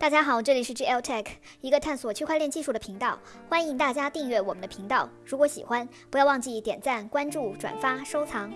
大家好，这里是 GL Tech，一个探索区块链技术的频道。欢迎大家订阅我们的频道，如果喜欢，不要忘记点赞、关注、转发、收藏。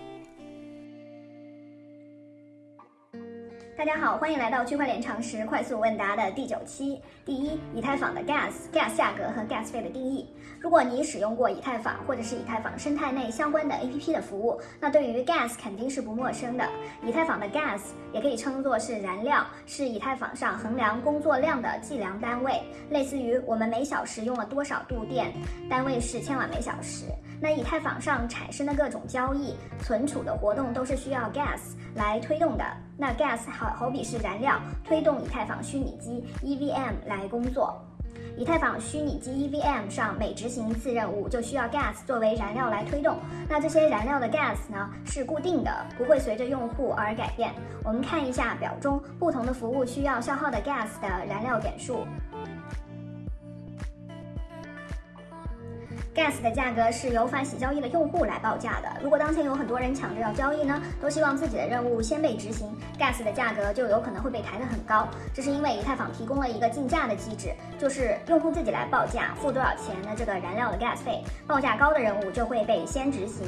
大家好，欢迎来到区块链常识快速问答的第九期。第一，以太坊的 gas gas 价格和 gas 费的定义。如果你使用过以太坊或者是以太坊生态内相关的 APP 的服务，那对于 gas 肯定是不陌生的。以太坊的 gas 也可以称作是燃料，是以太坊上衡量工作量的计量单位，类似于我们每小时用了多少度电，单位是千瓦每小时。那以太坊上产生的各种交易、存储的活动都是需要 gas 来推动的。那 gas 好好比是燃料，推动以太坊虚拟机 EVM 来工作。以太坊虚拟机 EVM 上每执行一次任务，就需要 gas 作为燃料来推动。那这些燃料的 gas 呢是固定的，不会随着用户而改变。我们看一下表中不同的服务需要消耗的 gas 的燃料点数。Gas 的价格是由发起交易的用户来报价的。如果当前有很多人抢着要交易呢，都希望自己的任务先被执行，gas 的价格就有可能会被抬得很高。这是因为以太坊提供了一个竞价的机制，就是用户自己来报价，付多少钱的这个燃料的 gas 费，报价高的任务就会被先执行。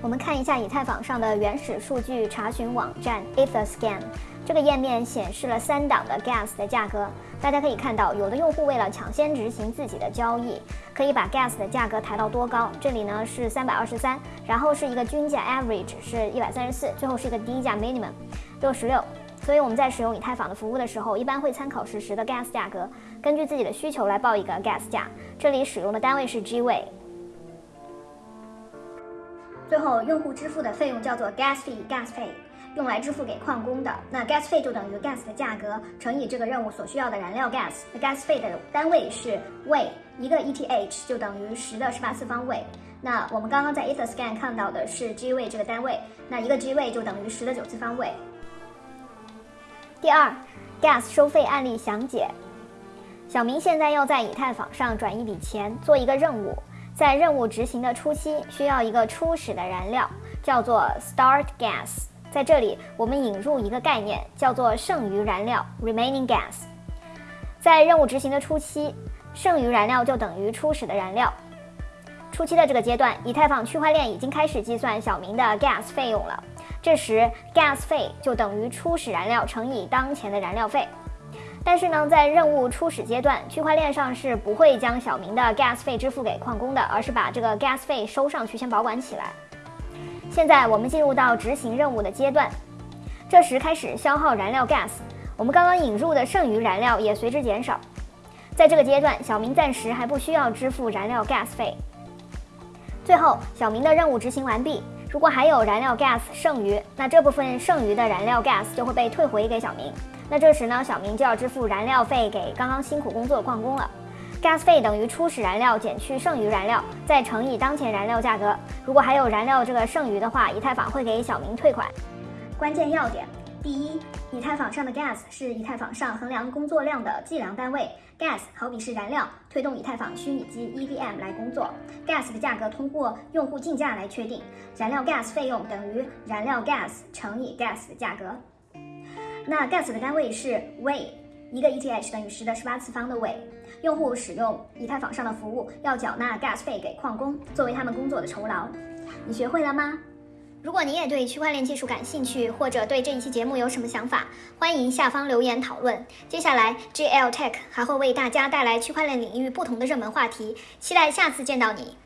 我们看一下以太坊上的原始数据查询网站 EtherScan。这个页面显示了三档的 gas 的价格，大家可以看到，有的用户为了抢先执行自己的交易，可以把 gas 的价格抬到多高？这里呢是三百二十三，然后是一个均价 average 是一百三十四，最后是一个低价 minimum 六十六。所以我们在使用以太坊的服务的时候，一般会参考实时的 gas 价格，根据自己的需求来报一个 gas 价。这里使用的单位是 G 位。最后，用户支付的费用叫做 gas fee，gas fee。用来支付给矿工的，那 gas 费就等于 gas 的价格乘以这个任务所需要的燃料 gas。那 gas 费的单位是位，一个 ETH 就等于十的十八次方位。那我们刚刚在 EtherScan 看到的是 G 位这个单位，那一个 G 位就等于十的九次方位。第二，gas 收费案例详解。小明现在要在以太坊上转一笔钱，做一个任务，在任务执行的初期需要一个初始的燃料，叫做 start gas。在这里，我们引入一个概念，叫做剩余燃料 （remaining gas）。在任务执行的初期，剩余燃料就等于初始的燃料。初期的这个阶段，以太坊区块链已经开始计算小明的 gas 费用了。这时，gas 费就等于初始燃料乘以当前的燃料费。但是呢，在任务初始阶段，区块链上是不会将小明的 gas 费支付给矿工的，而是把这个 gas 费收上去，先保管起来。现在我们进入到执行任务的阶段，这时开始消耗燃料 gas，我们刚刚引入的剩余燃料也随之减少。在这个阶段，小明暂时还不需要支付燃料 gas 费。最后，小明的任务执行完毕，如果还有燃料 gas 剩余，那这部分剩余的燃料 gas 就会被退回给小明。那这时呢，小明就要支付燃料费给刚刚辛苦工作的矿工了。Gas 费等于初始燃料减去剩余燃料，再乘以当前燃料价格。如果还有燃料这个剩余的话，以太坊会给小明退款。关键要点：第一，以太坊上的 gas 是以太坊上衡量工作量的计量单位。gas 好比是燃料，推动以太坊虚拟机 EVM 来工作。gas 的价格通过用户竞价来确定，燃料 gas 费用等于燃料 gas 乘以 gas 的价格。那 gas 的单位是位。一个 ETH 等于十的十八次方的位。用户使用以太坊上的服务要缴纳 gas 费给矿工，作为他们工作的酬劳。你学会了吗？如果你也对区块链技术感兴趣，或者对这一期节目有什么想法，欢迎下方留言讨论。接下来 GL Tech 还会为大家带来区块链领域不同的热门话题，期待下次见到你。